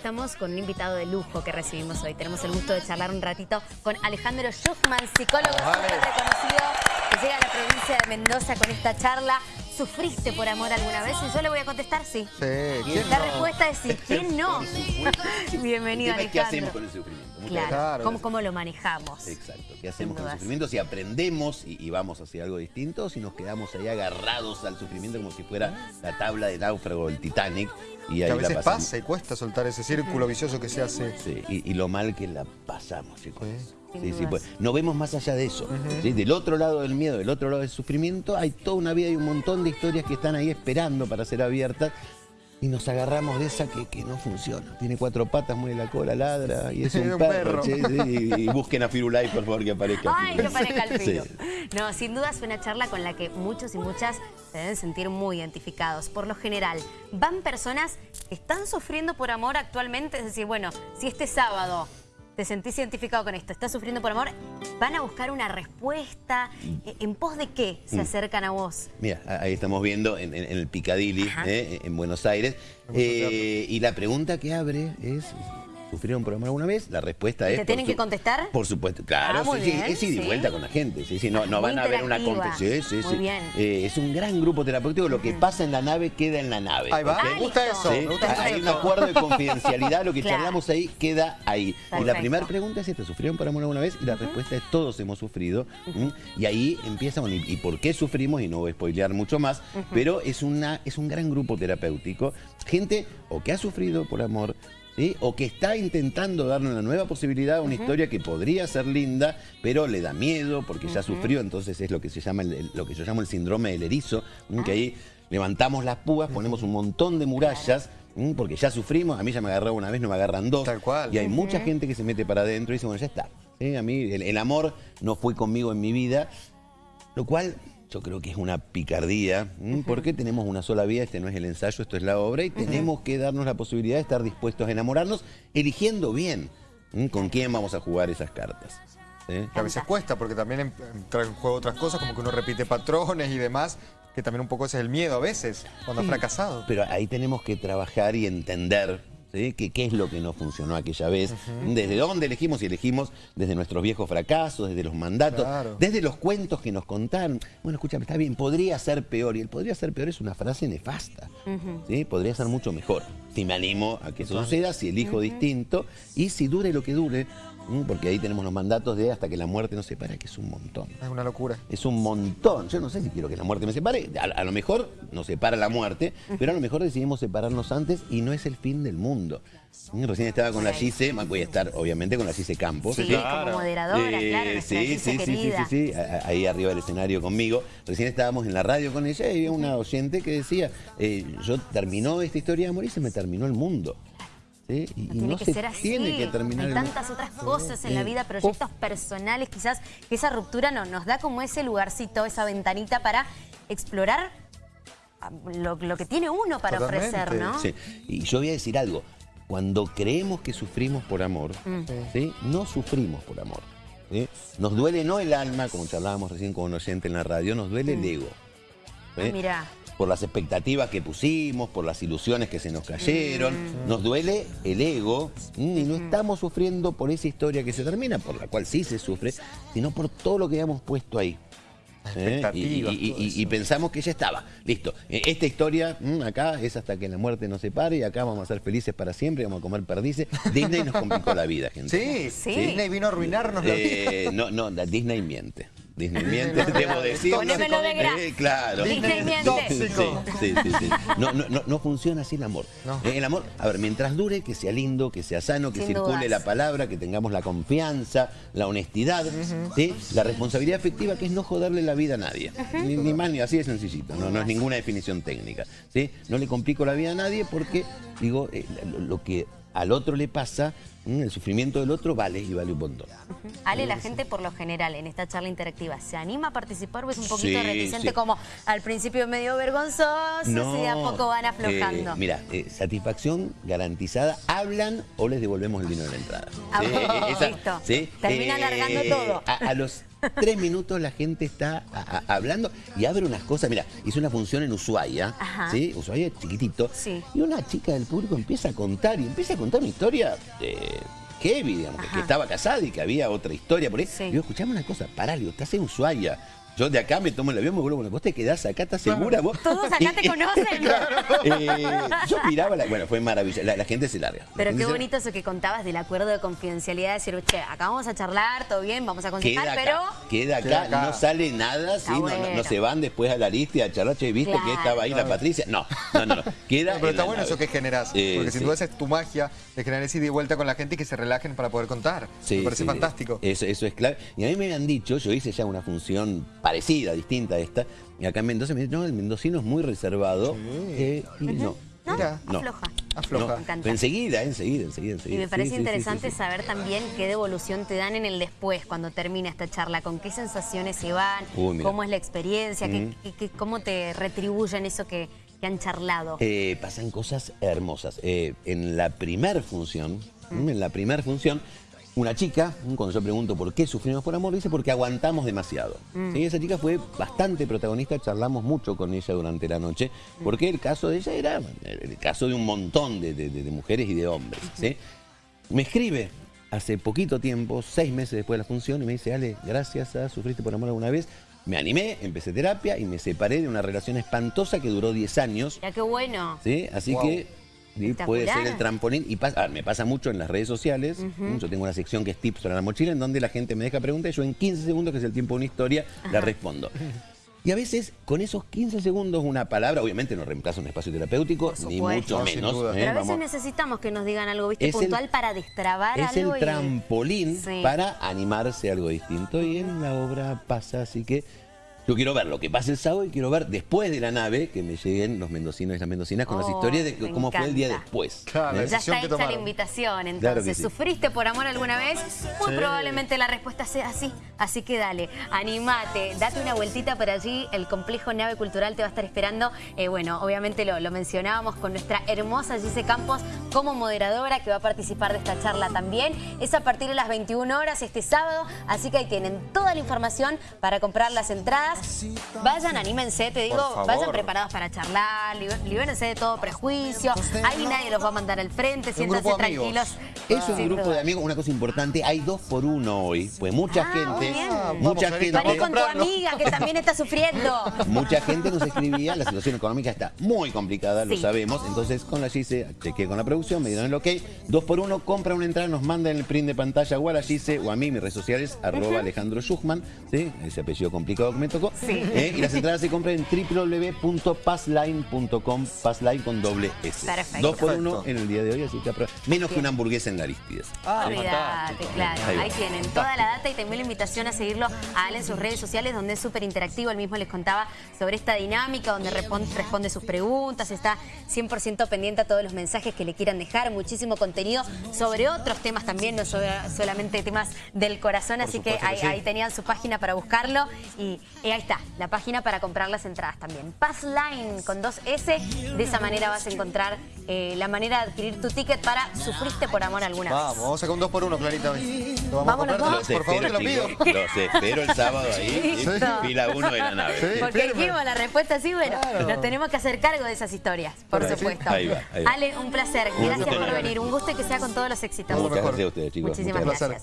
Estamos con un invitado de lujo que recibimos hoy. Tenemos el gusto de charlar un ratito con Alejandro Schuchman, psicólogo súper reconocido, que llega a la provincia de Mendoza con esta charla. ¿Sufriste por amor alguna vez? Y yo le voy a contestar sí. Sí, ¿quién La no? respuesta es sí. ¿Quién no? Bienvenido, es ¿Qué Alejandro. hacemos con el sufrimiento? Muchas Claro. ¿Cómo, cómo lo manejamos? Exacto. ¿Qué hacemos con el sufrimiento? Si aprendemos y, y vamos hacia algo distinto, si nos quedamos ahí agarrados al sufrimiento como si fuera la tabla de náufrago del Titanic. Y Que ahí a la veces pasa y cuesta soltar ese círculo vicioso que se hace. Sí, y, y lo mal que la pasamos, chicos. Sí. Sí, sí, pues, no vemos más allá de eso. ¿sí? Del otro lado del miedo, del otro lado del sufrimiento, hay toda una vida y un montón de historias que están ahí esperando para ser abiertas. Y nos agarramos de esa que, que no funciona. Tiene cuatro patas, mueve la cola, ladra y es un, Un perro. sí, y, y busquen a Firulai, por favor, que aparezca. Ay, que parezca el filo. No, sin duda es una charla con la que muchos y muchas se deben sentir muy identificados. Por lo general, van personas que están sufriendo por amor actualmente, es decir, bueno, si este sábado te sentís identificado con esto, estás sufriendo por amor, van a buscar una respuesta. ¿En- ¿En pos de qué se acercan a vos? Mira, ahí estamos viendo en, en- en el Picadilly, eh, en Buenos Aires. Eh, y la pregunta que abre es, ¿sufrieron por amor alguna vez? La respuesta es... ¿Te tienen que contestar? Por supuesto, claro, Ah, sí, sí, es ida y sí. vuelta con la gente. Sí, sí, no, no van a ver una competencia. Sí, sí, Muy sí. bien. Eh, es un gran grupo terapéutico. Lo que pasa en la nave queda en la nave. Ahí va, ¿ok? me gusta eso. Sí, me gusta Hay un acuerdo de confidencialidad, lo que Claro. charlamos ahí queda ahí. Y la primera pregunta es esta, ¿sufrieron por amor alguna vez? Y la respuesta es todos hemos sufrido. Y ahí empieza, bueno, ¿y, y por qué sufrimos? Y no voy a spoilear mucho más, pero es, una, es un gran grupo terapéutico. Gente o que ha sufrido por amor, ¿sí? o que está intentando darle una nueva posibilidad a una historia que podría ser linda, pero le da miedo porque ya sufrió, entonces es lo que se llama el- el- lo que yo llamo el síndrome del erizo, que ahí levantamos las púas, ponemos un montón de murallas, porque ya sufrimos, a mí ya me agarró una vez, no me agarran dos. Tal cual. Y hay mucha gente que se mete para adentro y dice, bueno, ya está. ¿sí? A mí el, el amor no fue conmigo en mi vida, lo cual yo creo que es una picardía, ¿m? porque tenemos una sola vida, este no es el ensayo, esto es la obra, y tenemos que darnos la posibilidad de estar dispuestos a enamorarnos, eligiendo bien ¿m? con quién vamos a jugar esas cartas. ¿sí? Que a veces cuesta, porque también en- entra en juego otras cosas, como que uno repite patrones y demás, que también un poco ese es el miedo a veces, cuando ha fracasado. Pero ahí tenemos que trabajar y entender ¿sí? que- qué es lo que no funcionó aquella vez, desde dónde elegimos y elegimos desde nuestros viejos fracasos, desde los mandatos, Claro. desde los cuentos que nos contaron. Bueno, escúchame, está bien, podría ser peor. Y el podría ser peor es una frase nefasta. ¿sí? Podría ser mucho mejor. Si me animo a que eso suceda, si elijo distinto y si dure lo que dure. Porque ahí tenemos los mandatos de hasta que la muerte nos separe, que es un montón. Es una locura. Es un montón. Yo no sé si quiero que la muerte me separe. A, a lo mejor nos separa la muerte, pero a lo mejor decidimos separarnos antes y no es el fin del mundo. Recién estaba con la Gise, voy a estar obviamente con la Gise Campos. Sí, como moderadora, Eh, claro, sí, Gise sí, sí, sí, sí, sí, ahí arriba del escenario conmigo. Recién estábamos en la radio con ella y había una oyente que decía, eh, yo terminó esta historia de amor y se me terminó el mundo. ¿Sí? Y, y No tiene no que se ser así. tiene que terminar Hay el tantas otras cosas en la vida, proyectos personales, quizás que esa ruptura no, nos da como ese lugarcito, esa ventanita para explorar ah, lo, lo que tiene uno para Totalmente. ofrecer, ¿no? Sí. Y yo voy a decir algo. Cuando creemos que sufrimos por amor, Mm. ¿sí? no sufrimos por amor. ¿sí? Nos duele no el alma, como charlábamos recién con un oyente en la radio, nos duele el ego. ¿sí? Ah, mirá. Por las expectativas que pusimos, por las ilusiones que se nos cayeron. Mm. Nos duele el ego ¿m? y no estamos sufriendo por esa historia que se termina, por la cual sí se sufre, sino por todo lo que habíamos puesto ahí. ¿Eh? Y, expectativas, y- y- todo y- y eso. pensamos que ya estaba. Listo. Eh, Esta historia mm, acá es hasta que la muerte nos separe y acá vamos a ser felices para siempre, vamos a comer perdices. Disney nos complicó la vida, gente. Sí, Sí. Disney vino a arruinarnos la vida. Eh, no, no, la Disney miente. Disney miente, debo decir. Ponémelo de gra- Eh, claro. Disney miente. Tóxico. Sí, sí, sí. No, no, no, no funciona así el amor. No. Eh, El amor, a ver, mientras dure, que sea lindo, que sea sano, que Sin circule dudas. la palabra, que tengamos la confianza, la honestidad, ¿sí? la responsabilidad afectiva, que es no joderle la vida a nadie. Ni, ni más ni así de sencillito, no, no es ninguna definición técnica. ¿sí? No le complico la vida a nadie porque, digo, eh, lo, lo que al otro le pasa, mm, el sufrimiento del otro vale y vale un montón. Ale, la gente por lo general en esta charla interactiva se anima a participar o es un poquito Sí, reticente sí. como al principio medio vergonzoso y de a poco van aflojando. eh, mira, eh, satisfacción garantizada. Hablan o les devolvemos el dinero de la entrada. Ah, eh, esa- listo. sí, Termina alargando todo. A, a los tres minutos la gente está a- a- hablando y abre unas cosas. Mira, hizo una función en Ushuaia, Ajá. ¿sí? Ushuaia es chiquitito. Sí. Y una chica del público empieza a contar y empieza a contar una historia de heavy, digamos, que- Ajá. que estaba casada y que había otra historia por ahí. Sí. Digo, escuchame una cosa, pará, estás en Ushuaia. Yo de acá me tomo el avión, me vuelvo, bueno, vos te quedás acá, ¿estás segura vos? Todos acá te conocen. Eh, yo miraba, la- bueno, fue maravilloso, la, la gente se larga. La Pero qué bonito eso que contabas del acuerdo de confidencialidad, de decir, che, acá vamos a charlar, todo bien, vamos a Queda aconsejar, acá, pero... queda acá, Queda acá. no sale nada, no, no- no bueno. se van después a la lista y a charlar, che, ¿viste Claro. que estaba ahí la. Patricia? No, no, no, no. queda No, pero está bueno nave. eso que generas, Eh, porque sin sí. duda esa es tu magia, de generar ese ida y vuelta con la gente y que se relajen para poder contar. Sí, Me parece sí, fantástico. Eso, eso es clave. Y a mí me han dicho, yo hice ya una función parecida, distinta a esta, y acá en Mendoza me dicen, no, el mendocino es muy reservado. eh, y no. No, Mira. No. afloja. Afloja. No, Me encanta. enseguida, enseguida, enseguida, Y enseguida. me parece Sí, sí, sí, interesante sí, sí. saber también qué devolución te dan en el después, cuando termina esta charla, con qué sensaciones se van, Uy, cómo es la experiencia, qué- Mm. qué- qué- cómo te retribuyen eso que, que han charlado. Eh, pasan cosas hermosas. Eh, en la primer función, en la primer función, una chica, cuando yo pregunto por qué sufrimos por amor, dice porque aguantamos demasiado. ¿Sí? Esa chica fue bastante protagonista, charlamos mucho con ella durante la noche, porque el caso de ella era el caso de un montón de, de- de- de mujeres y de hombres. ¿sí? Me escribe hace poquito tiempo, seis meses después de la función, y me dice, Ale, gracias a Sufriste por Amor alguna vez, me animé, empecé terapia y me separé de una relación espantosa que duró 10 años. Ya qué bueno. ¿sí? Así Wow. que sí, puede ser el trampolín. Y pasa- ver, me pasa mucho en las redes sociales. Yo tengo una sección que es tips para la mochila, en donde la gente me deja preguntas y yo en 15 segundos, que es el tiempo de una historia, la respondo. Y a veces, con esos 15 segundos, una palabra, obviamente no reemplaza un espacio terapéutico, ni mucho menos. ¿eh? Pero a veces Vamos- necesitamos que nos digan algo, ¿viste? Es el- Puntual para destrabar es el algo. y- trampolín Sí. para animarse a algo distinto y en la obra pasa, así que yo quiero ver lo que pasa el sábado y quiero ver después de la nave que me lleguen los mendocinos y las mendocinas con las Oh, historias de cómo fue el día después. Claro, ¿eh? Ya está que hecha la invitación, entonces. Claro que sí. ¿Sufriste por amor alguna vez? Muy Sí. probablemente la respuesta sea así. Así que dale, animate, date una vueltita por allí. El complejo Nave Cultural te va a estar esperando. Eh, bueno, obviamente lo, lo mencionábamos con nuestra hermosa Gise Campos como moderadora que va a participar de esta charla también. Es a partir de las 21 horas este sábado, así que ahí tienen toda la información para comprar las entradas. Vayan, anímense, te digo, vayan preparados para charlar, libérense de todo prejuicio. Ahí nadie los va a mandar al frente, siéntanse tranquilos. Es un grupo de amigos, una cosa importante, hay dos por uno hoy, pues mucha Ah, gente, bien. mucha Vamos, gente, Paré con tu comprarlo. amiga que también está sufriendo. mucha gente nos escribía, la situación económica está muy complicada, lo sabemos, entonces con la Gise, chequeé con la producción, me dieron el ok, dos por uno, compra una entrada, nos mandan el print de pantalla o a la Gise o a mí, mis redes sociales, arroba Alejandro Schuchman, ¿sí? ese apellido complicado que me tocó, Sí. ¿eh? y las entradas se compran en www.passline.com, passline con doble S. Perfecto. Dos por uno en el día de hoy, así que menos que una hamburguesa en la Aristides. Ah, Olvídate, fantástico. claro. Ahí tienen toda la data y también la invitación a seguirlo a en sus redes sociales, donde es súper interactivo. Él mismo les contaba sobre esta dinámica, donde responde sus preguntas, está 100% pendiente a todos los mensajes que le quieran dejar, muchísimo contenido sobre otros temas también, no so- solamente temas del corazón. Así que supuesto que ahí, sí. ahí tenían su página para buscarlo y, y ahí está, la página para comprar las entradas también. Passline con dos S, de esa manera vas a encontrar eh, la manera de adquirir tu ticket para Sufriste por amor alguna vez. Vamos, vamos a sacar un 2 por 1 Clarita. hoy. ¿Lo vamos Vamos a los comprar? dos. Por favor, te lo pido. los espero el sábado ahí, fila uno de la nave. Sí. Porque firme. dijimos la respuesta sí, bueno, Claro. nos tenemos que hacer cargo de esas historias, por supuesto. Ahí va, ahí va. Ale, un placer. Un Gracias por venir. Un gusto y que sea con todos los éxitos. Muchas gracias a ustedes, chicos. Muchísimas gracias.